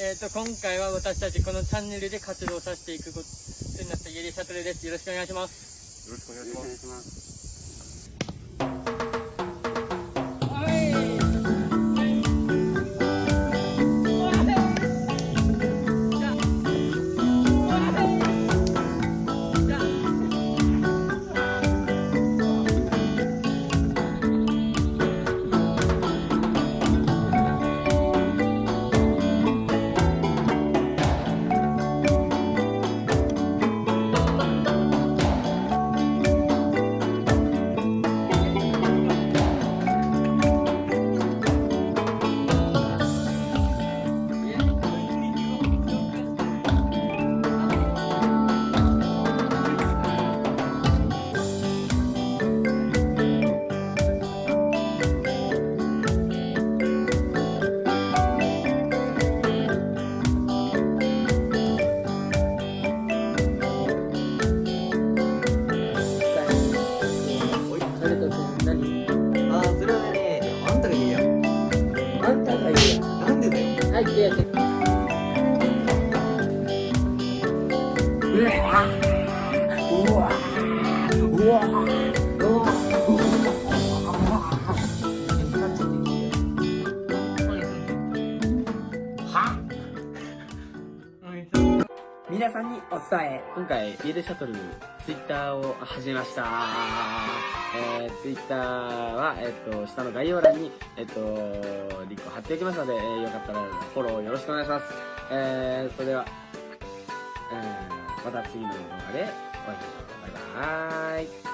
えっ、と、今回は私たちこのチャンネルで活動させていくことになったイエリシャトルです。よろしくお願いします。よろしくお願いします。よは皆さんにお伝え今回、ビールシャトル、ツイッターを始めました。えー、ツイッターは、えっ、と、下の概要欄に、えっ、と、リンクを貼っておきますので、えーよかったらフォローよろしくお願いします。えー、それでは、えー、また次の動画でお会いしましょう。バイバーイ。